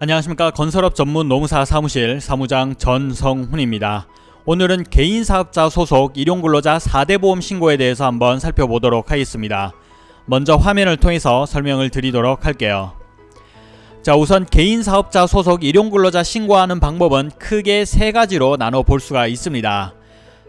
안녕하십니까 건설업 전문 농사 사무실 사무장 전성훈입니다. 오늘은 개인사업자 소속 일용근로자 4대 보험 신고에 대해서 한번 살펴보도록 하겠습니다. 먼저 화면을 통해서 설명을 드리도록 할게요. 자 우선 개인사업자 소속 일용근로자 신고하는 방법은 크게 세 가지로 나눠 볼 수가 있습니다.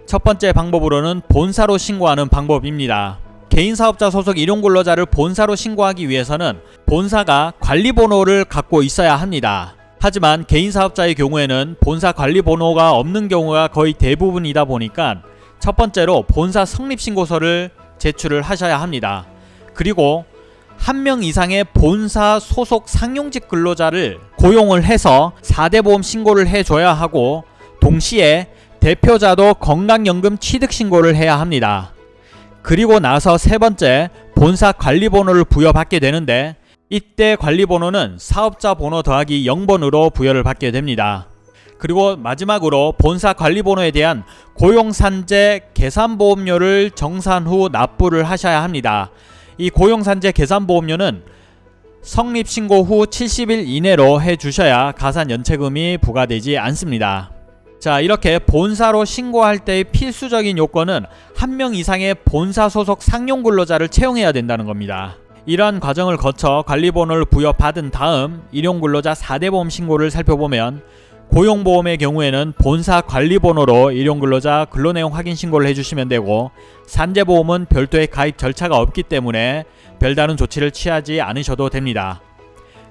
첫 번째 방법으로는 본사로 신고하는 방법입니다. 개인 사업자 소속 일용 근로자를 본사로 신고하기 위해서는 본사가 관리번호를 갖고 있어야 합니다. 하지만 개인 사업자의 경우에는 본사 관리번호가 없는 경우가 거의 대부분이다 보니까 첫 번째로 본사 성립신고서를 제출을 하셔야 합니다. 그리고 한 명 이상의 본사 소속 상용직 근로자를 고용을 해서 4대 보험 신고를 해줘야 하고 동시에 대표자도 건강연금 취득신고를 해야 합니다. 그리고 나서 세 번째 본사 관리번호를 부여받게 되는데 이때 관리번호는 사업자 번호 더하기 0번으로 부여를 받게 됩니다. 그리고 마지막으로 본사 관리번호에 대한 고용산재 계산보험료를 정산 후 납부를 하셔야 합니다. 이 고용산재 계산보험료는 성립신고 후 70일 이내로 해주셔야 가산연체금이 부과되지 않습니다. 자 이렇게 본사로 신고할 때의 필수적인 요건은 한 명 이상의 본사 소속 상용 근로자를 채용해야 된다는 겁니다. 이러한 과정을 거쳐 관리번호를 부여받은 다음 일용근로자 4대 보험 신고를 살펴보면 고용보험의 경우에는 본사 관리번호로 일용근로자 근로내용 확인 신고를 해주시면 되고 산재보험은 별도의 가입 절차가 없기 때문에 별다른 조치를 취하지 않으셔도 됩니다.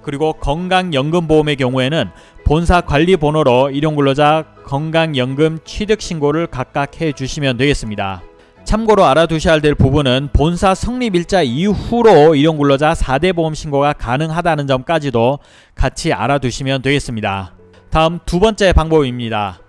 그리고 건강연금보험의 경우에는 본사 관리번호로 일용근로자 건강연금 취득신고를 각각 해주시면 되겠습니다. 참고로 알아두셔야 될 부분은 본사 성립일자 이후로 일용근로자 4대 보험 신고가 가능하다는 점까지도 같이 알아두시면 되겠습니다. 다음 두 번째 방법입니다.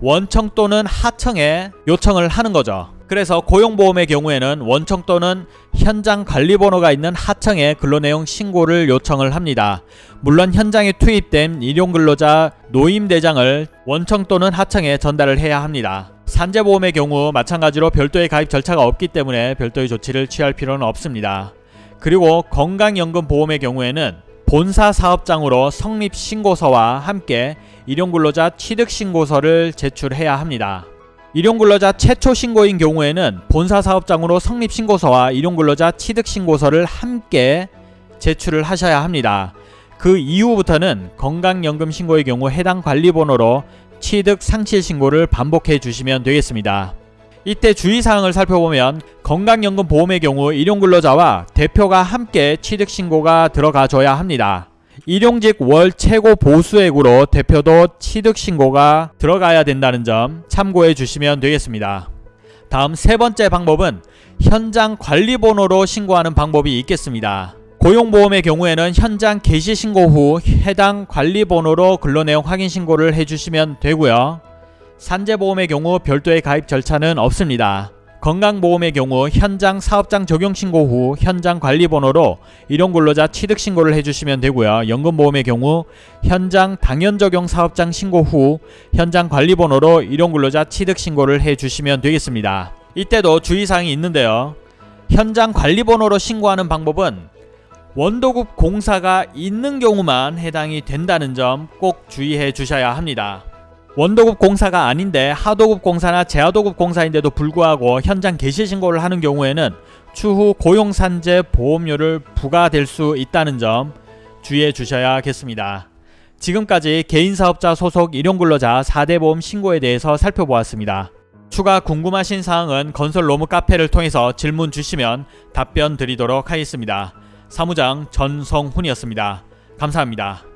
원청 또는 하청에 요청을 하는 거죠. 그래서 고용보험의 경우에는 원청 또는 현장 관리번호가 있는 하청에 근로내용 신고를 요청을 합니다. 물론 현장에 투입된 일용근로자 노임대장을 원청 또는 하청에 전달을 해야 합니다. 산재보험의 경우 마찬가지로 별도의 가입 절차가 없기 때문에 별도의 조치를 취할 필요는 없습니다. 그리고 건강연금보험의 경우에는 본사 사업장으로 성립신고서와 함께 일용근로자 취득신고서를 제출해야 합니다. 일용근로자 최초 신고인 경우에는 본사 사업장으로 성립신고서와 일용근로자 취득신고서를 함께 제출을 하셔야 합니다. 그 이후부터는 건강연금 신고의 경우 해당 관리번호로 취득 상실 신고를 반복해 주시면 되겠습니다. 이때 주의사항을 살펴보면 건강연금 보험의 경우 일용근로자와 대표가 함께 취득신고가 들어가줘야 합니다. 일용직 월 최고 보수액으로 대표도 취득신고가 들어가야 된다는 점 참고해 주시면 되겠습니다. 다음 세 번째 방법은 현장 관리번호로 신고하는 방법이 있겠습니다. 고용보험의 경우에는 현장 개시 신고 후 해당 관리번호로 근로내용 확인 신고를 해주시면 되고요. 산재보험의 경우 별도의 가입 절차는 없습니다. 건강보험의 경우 현장 사업장 적용 신고 후 현장 관리번호로 일용근로자 취득 신고를 해주시면 되고요. 연금보험의 경우 현장 당연 적용 사업장 신고 후 현장 관리번호로 일용근로자 취득 신고를 해주시면 되겠습니다. 이때도 주의사항이 있는데요. 현장 관리번호로 신고하는 방법은 원도급 공사가 있는 경우만 해당이 된다는 점 꼭 주의해 주셔야 합니다. 원도급 공사가 아닌데 하도급 공사나 재하도급 공사인데도 불구하고 현장 개시 신고를 하는 경우에는 추후 고용산재 보험료를 부과될 수 있다는 점 주의해 주셔야겠습니다. 지금까지 개인사업자 소속 일용근로자 4대 보험 신고에 대해서 살펴보았습니다. 추가 궁금하신 사항은 건설 로무 카페를 통해서 질문 주시면 답변 드리도록 하겠습니다. 사무장 전성훈이었습니다. 감사합니다.